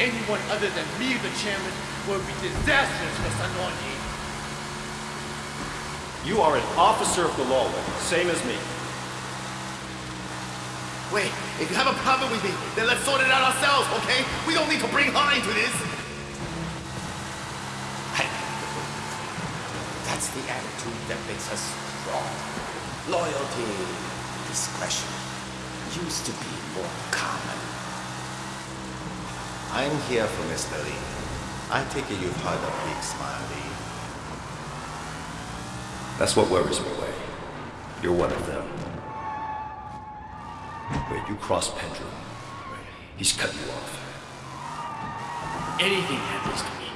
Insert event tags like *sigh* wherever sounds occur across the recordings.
anyone other than me the chairman would be disastrous for Sun On Yee. You are an officer of the law, same as me. Wait, if you have a problem with me, then let's sort it out ourselves, okay? We don't need to bring her into this. Hey, That's the attitude that makes us strong. Loyalty, discretion, used to be more common. I'm here for Mr. Lee. I take it you've heard of Big Smile Lee. That's what worries me, Wei. You're one of them. Wait, you cross Pendrew. He's cut you off. Anything happens to me,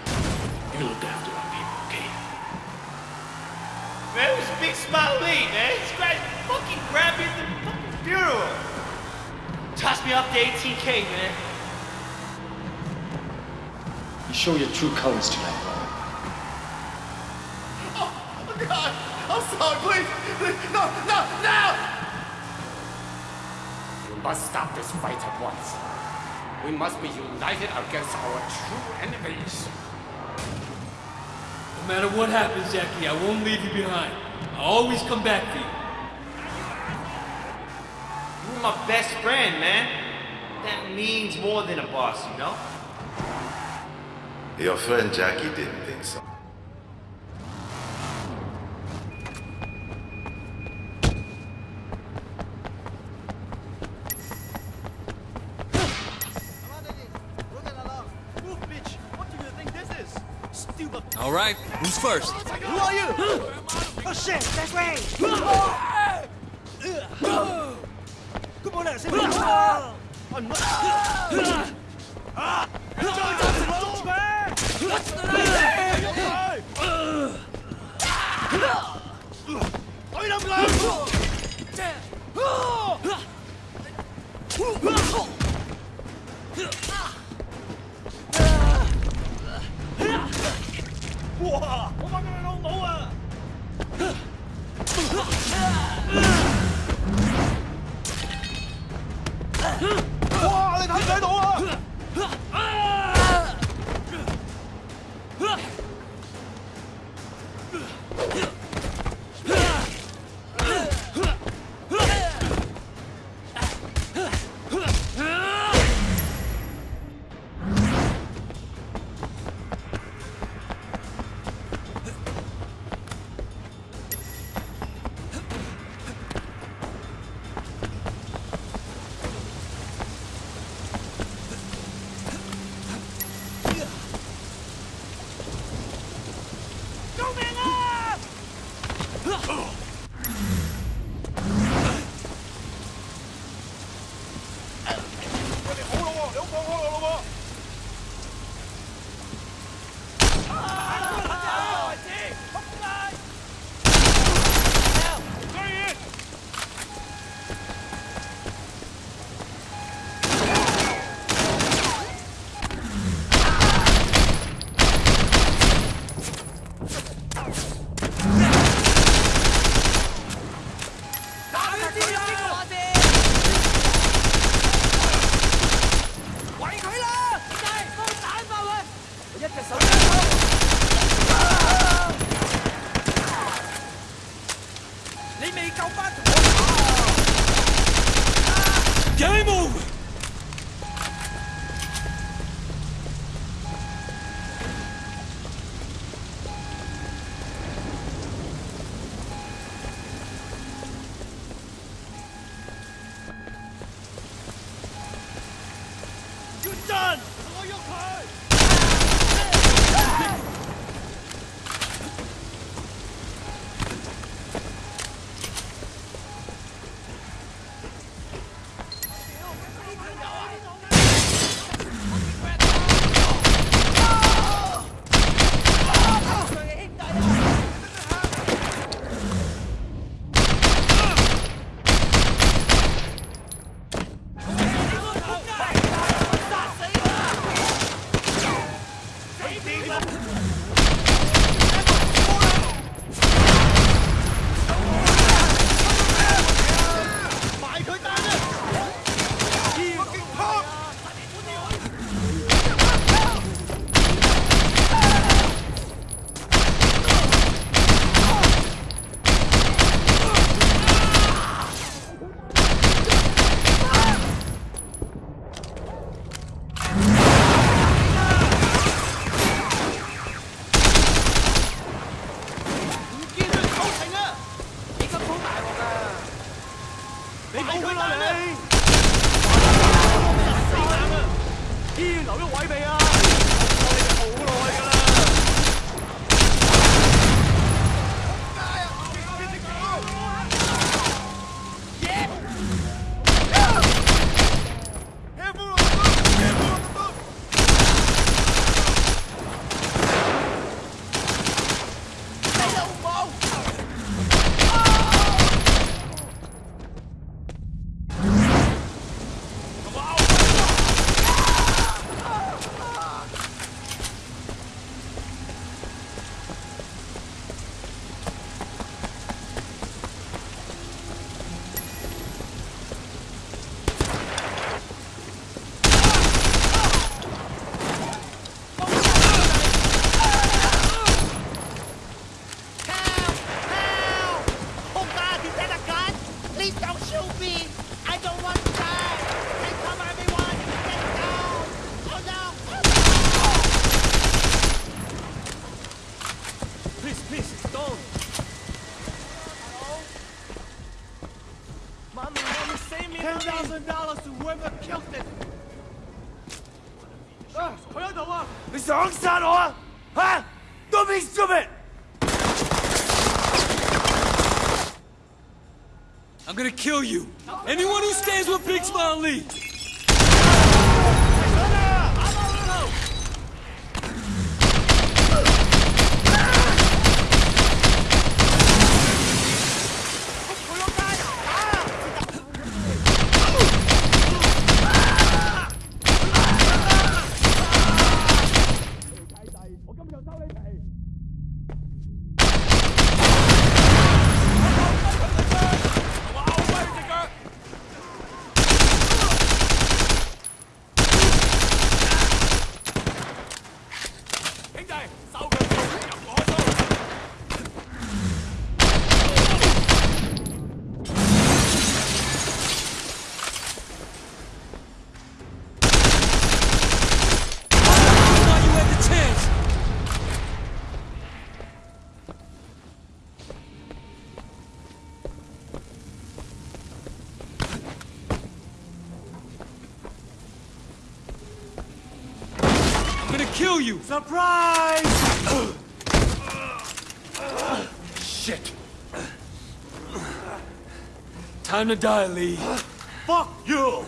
you look after our people, okay? Man, it was Big Smile Lee, man. This guy fucking grabbed me at the fucking funeral. Toss me off the 18K, man. You show your true colors tonight, bro. Oh, God! I'm sorry, please! please no, no, no! We must stop this fight at once. We must be united against our true enemies. No matter what happens, Jackie, I won't leave you behind. I'll always come back for you. You're my best friend, man. That means more than a boss, you know? Your friend Jackie didn't think so. All right, who's first? Who are you? Oh shit, that's Ray! Come on out, see me now! I'm not... Ah! What's the name? Ôi đông lên! 哇我幫佢老母啊！哇！你睇唔睇到啊？台北啊。$10,000 to whoever killed it! Ah, uh, Is the Hong San or? Huh? Don't be stupid! I'm gonna kill you! Anyone who stands with Big Smile Lee! I'm gonna kill you. Surprise! Shit! Time to die, Lee. Fuck you!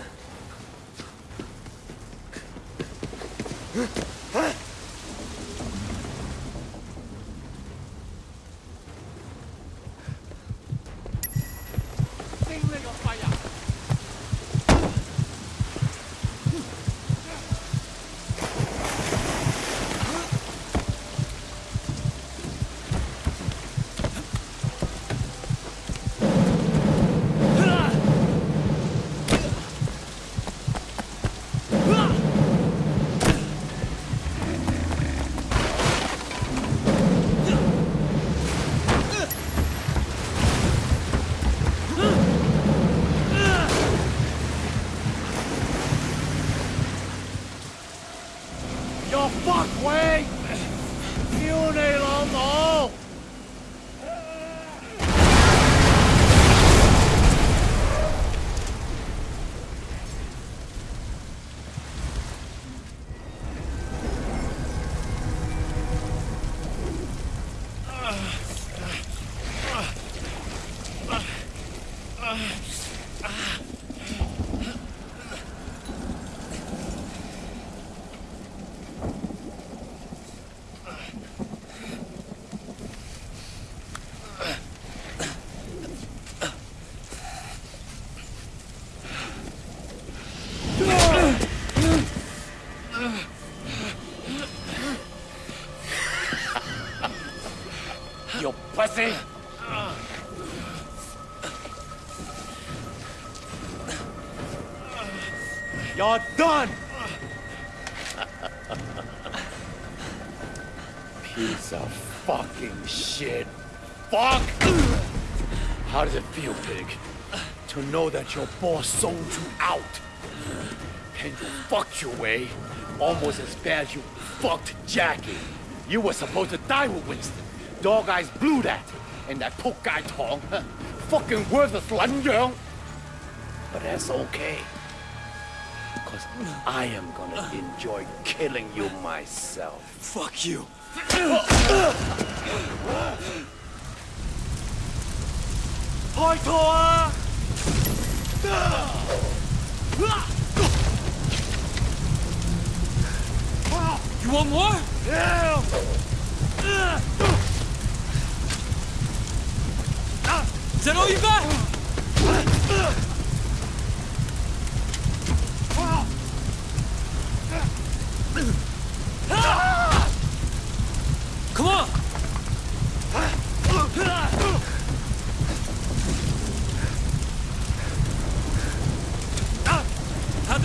Fuck way! 屌 How does it feel, pig? To know that your boss sold you out? And you fucked your way almost as bad as you fucked Jackie. You were supposed to die with Winston. Dog Eyes blew that. And that poke guy Tong, huh, fucking worthless 撚樣. But that's okay. Because I am gonna enjoy killing you myself. Fuck you. *laughs* 本当はうわっ You want more? Yeah. Is that all you got? Come on!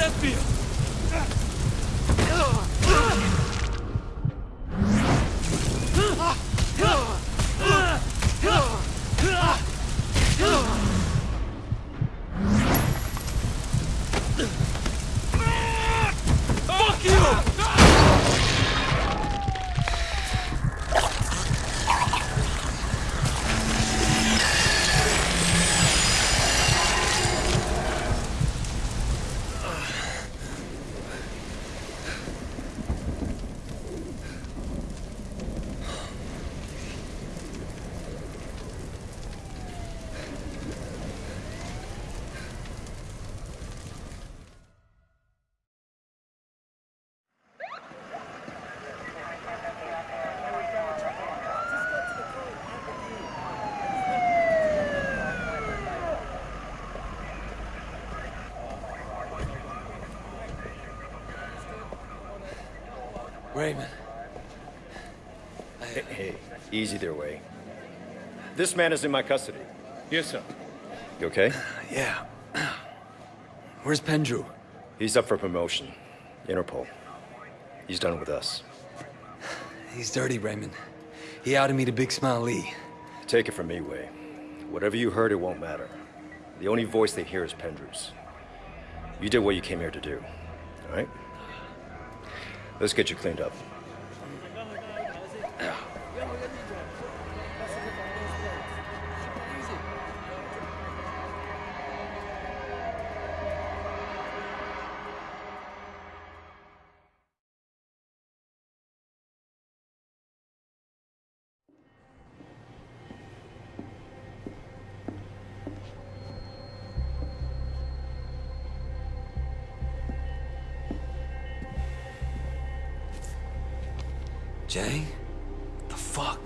desvio. Raymond. Hey, hey, easy there, Wei. This man is in my custody. Yes, sir. You okay? Yeah. Where's Pendrew? He's up for promotion. Interpol. He's done with us. He's dirty, Raymond. He outed me to Big Smile Lee. Take it from me, Wei. Whatever you heard, it won't matter. The only voice they hear is Pendrew's. You did what you came here to do, all right? Let's get you cleaned up. Jay? The fuck?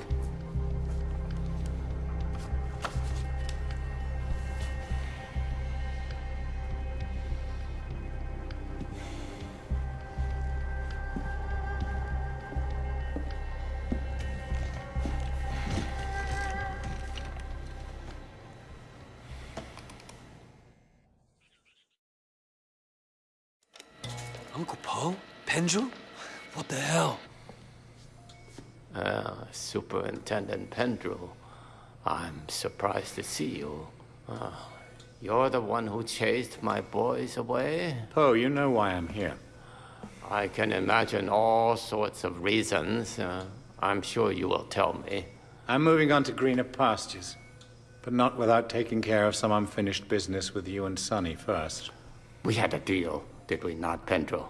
Uncle Po? Pendrew? What the hell? Uh, Superintendent Pendrew, I'm surprised to see you. Uh, you're the one who chased my boys away? Po, you know why I'm here. I can imagine all sorts of reasons. Uh, I'm sure you will tell me. I'm moving on to greener pastures, but not without taking care of some unfinished business with you and Sonny first. We had a deal, did we not, Pendrew?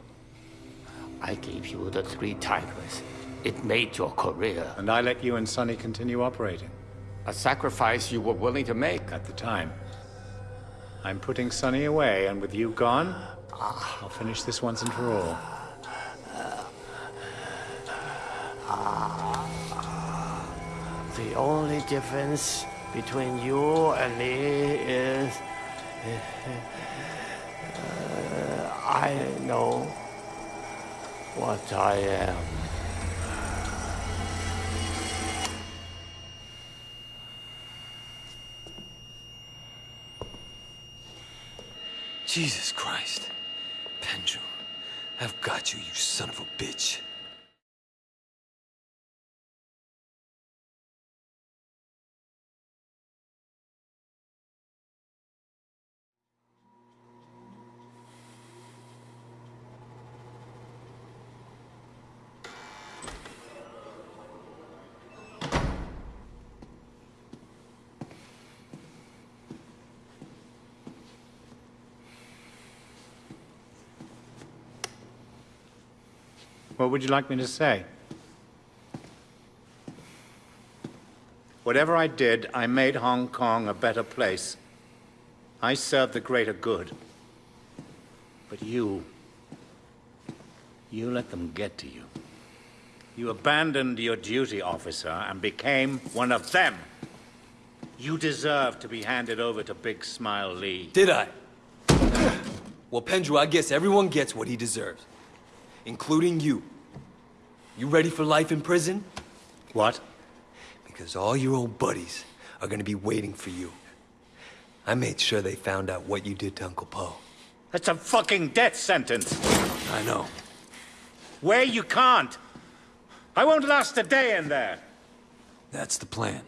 I gave you the three tigers. It made your career. And I let you and Sonny continue operating. A sacrifice you were willing to make. At the time. I'm putting Sonny away, and with you gone, I'll finish this once and for all. The only difference between you and me is... Uh, I know what I am. Jesus Christ. Pendrew, I've got you, you son of a bitch. What would you like me to say? Whatever I did, I made Hong Kong a better place. I served the greater good. But you... You let them get to you. You abandoned your duty, officer, and became one of them. You deserve to be handed over to Big Smile Lee. Did I? Well, Pendrew, I guess everyone gets what he deserves. Including you. You ready for life in prison? What? Because all your old buddies are gonna be waiting for you. I made sure they found out what you did to Uncle Po. That's a fucking death sentence. I know. Where you can't. I won't last a day in there. That's the plan.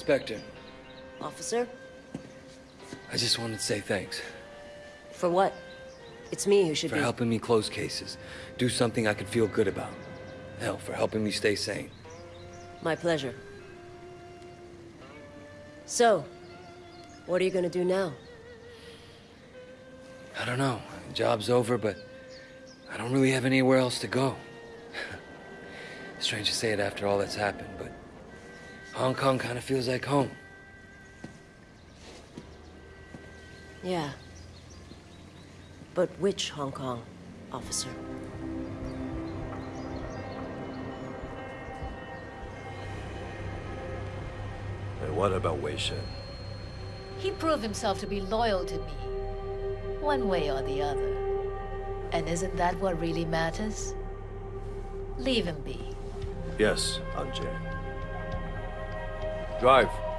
Inspector, Officer? I just wanted to say thanks For what? It's me who should for be. helping me close cases, do something I could feel good about. Hell, for helping me stay sane. My pleasure. So, what are you gonna do now? I don't know. Job's over, but I don't really have anywhere else to go. *laughs* Strange to say it after all that's happened, but Hong Kong kind of feels like home. Yeah. But which Hong Kong, officer? And what about Wei Shen? He proved himself to be loyal to me. One way or the other. And isn't that what really matters? Leave him be. Yes, Anjay. Drive.